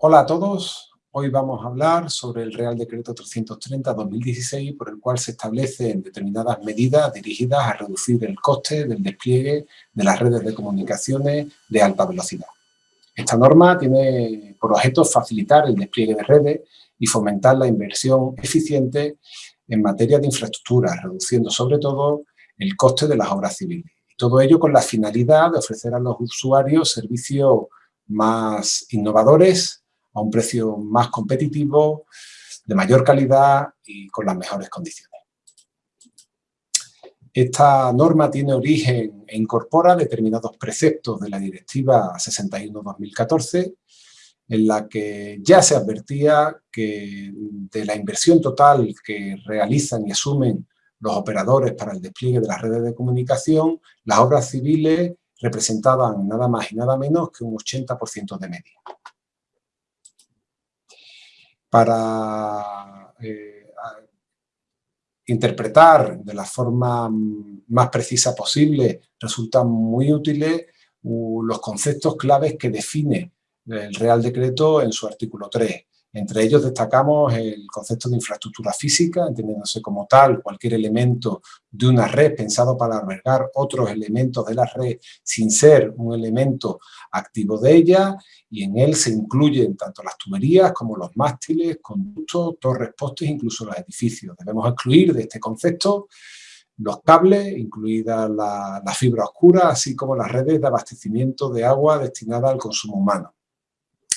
Hola a todos, hoy vamos a hablar sobre el Real Decreto 330-2016 por el cual se establecen determinadas medidas dirigidas a reducir el coste del despliegue de las redes de comunicaciones de alta velocidad. Esta norma tiene por objeto facilitar el despliegue de redes y fomentar la inversión eficiente en materia de infraestructura, reduciendo sobre todo el coste de las obras civiles. Todo ello con la finalidad de ofrecer a los usuarios servicios más innovadores, a un precio más competitivo, de mayor calidad y con las mejores condiciones. Esta norma tiene origen e incorpora determinados preceptos de la Directiva 61-2014, en la que ya se advertía que de la inversión total que realizan y asumen los operadores para el despliegue de las redes de comunicación, las obras civiles representaban nada más y nada menos que un 80% de media para eh, interpretar de la forma más precisa posible resultan muy útiles los conceptos claves que define el Real Decreto en su artículo 3. Entre ellos destacamos el concepto de infraestructura física, entendiéndose como tal cualquier elemento de una red pensado para albergar otros elementos de la red sin ser un elemento activo de ella, y en él se incluyen tanto las tuberías como los mástiles, conductos, torres, postes, incluso los edificios. Debemos excluir de este concepto los cables, incluida la, la fibra oscura, así como las redes de abastecimiento de agua destinada al consumo humano.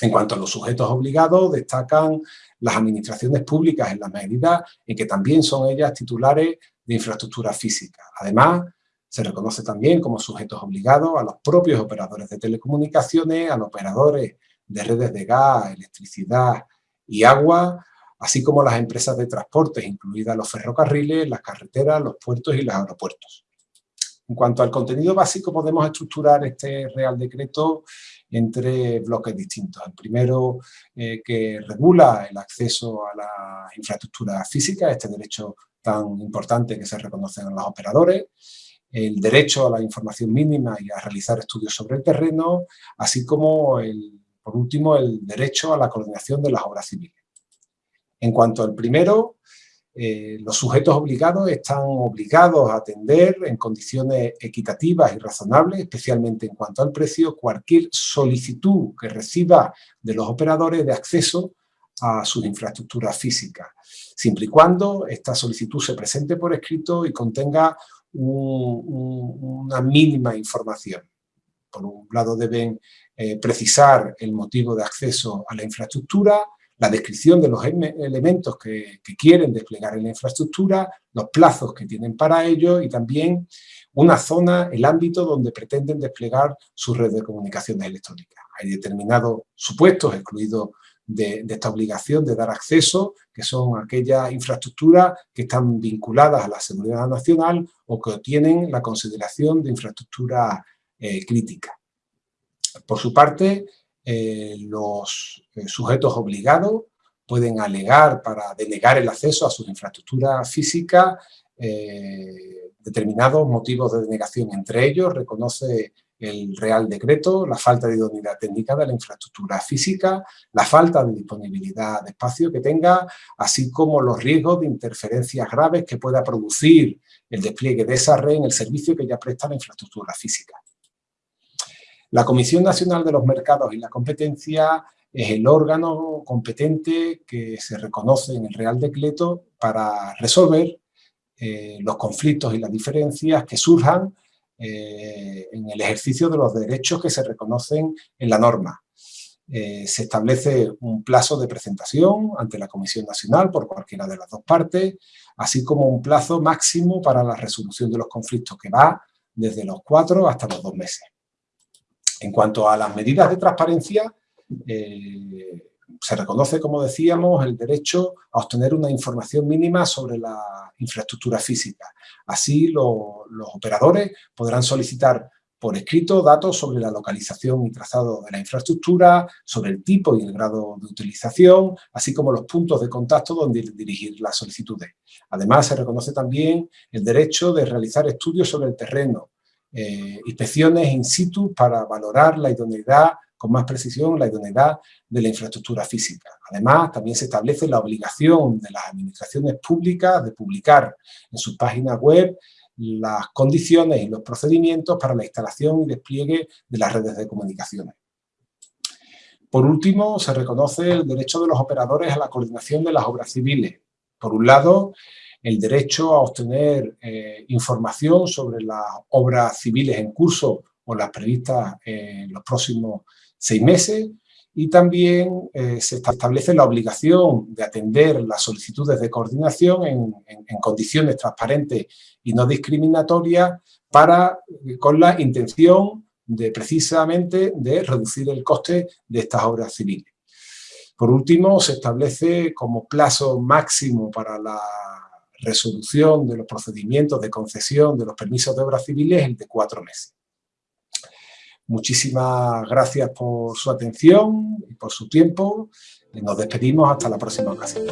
En cuanto a los sujetos obligados, destacan las administraciones públicas en la medida en que también son ellas titulares de infraestructura física. Además, se reconoce también como sujetos obligados a los propios operadores de telecomunicaciones, a los operadores de redes de gas, electricidad y agua, así como las empresas de transportes, incluidas los ferrocarriles, las carreteras, los puertos y los aeropuertos. En cuanto al contenido básico, podemos estructurar este Real Decreto entre bloques distintos. El primero, eh, que regula el acceso a la infraestructura física, este derecho tan importante que se reconoce en los operadores, el derecho a la información mínima y a realizar estudios sobre el terreno, así como, el, por último, el derecho a la coordinación de las obras civiles. En cuanto al primero, eh, los sujetos obligados están obligados a atender en condiciones equitativas y razonables, especialmente en cuanto al precio, cualquier solicitud que reciba de los operadores de acceso a sus infraestructuras físicas, siempre y cuando esta solicitud se presente por escrito y contenga una mínima información. Por un lado deben eh, precisar el motivo de acceso a la infraestructura, la descripción de los elementos que, quieren desplegar en la infraestructura, los plazos que tienen para ello y también una zona, el ámbito donde pretenden desplegar su red de comunicaciones electrónicas. Hay determinados supuestos excluidos de, esta obligación de dar acceso, que son aquellas infraestructuras que están vinculadas a la seguridad nacional o que tienen la consideración de infraestructura eh, crítica. Por su parte, eh, los eh, sujetos obligados pueden alegar para denegar el acceso a sus infraestructuras físicas eh, determinados motivos de denegación. Entre ellos reconoce el Real Decreto, la falta de idoneidad técnica de la infraestructura física, la falta de disponibilidad de espacio que tenga, así como los riesgos de interferencias graves que pueda producir el despliegue de esa red en el servicio que ya presta la infraestructura física. La Comisión Nacional de los Mercados y la Competencia es el órgano competente que se reconoce en el Real Decreto para resolver eh, los conflictos y las diferencias que surjan eh, en el ejercicio de los derechos que se reconocen en la norma. Eh, se establece un plazo de presentación ante la Comisión Nacional por cualquiera de las dos partes, así como un plazo máximo para la resolución de los conflictos que va desde los cuatro hasta los dos meses. En cuanto a las medidas de transparencia, eh, se reconoce, como decíamos, el derecho a obtener una información mínima sobre la infraestructura física. Así, los operadores podrán solicitar por escrito datos sobre la localización y trazado de la infraestructura, sobre el tipo y el grado de utilización, así como los puntos de contacto donde dirigir las solicitudes. Además, se reconoce también el derecho de realizar estudios sobre el terreno, eh, inspecciones in situ para valorar la idoneidad con más precisión la idoneidad de la infraestructura física. Además, también se establece la obligación de las administraciones públicas de publicar en sus páginas web las condiciones y los procedimientos para la instalación y despliegue de las redes de comunicaciones. Por último, se reconoce el derecho de los operadores a la coordinación de las obras civiles. Por un lado, el derecho a obtener eh, información sobre las obras civiles en curso o las previstas en los próximos seis meses y también eh, se establece la obligación de atender las solicitudes de coordinación en, condiciones transparentes y no discriminatorias para, con la intención de precisamente de reducir el coste de estas obras civiles. Por último, se establece como plazo máximo para la resolución de los procedimientos de concesión de los permisos de obras civiles el de cuatro meses. Muchísimas gracias por su atención y por su tiempo. Nos despedimos hasta la próxima ocasión.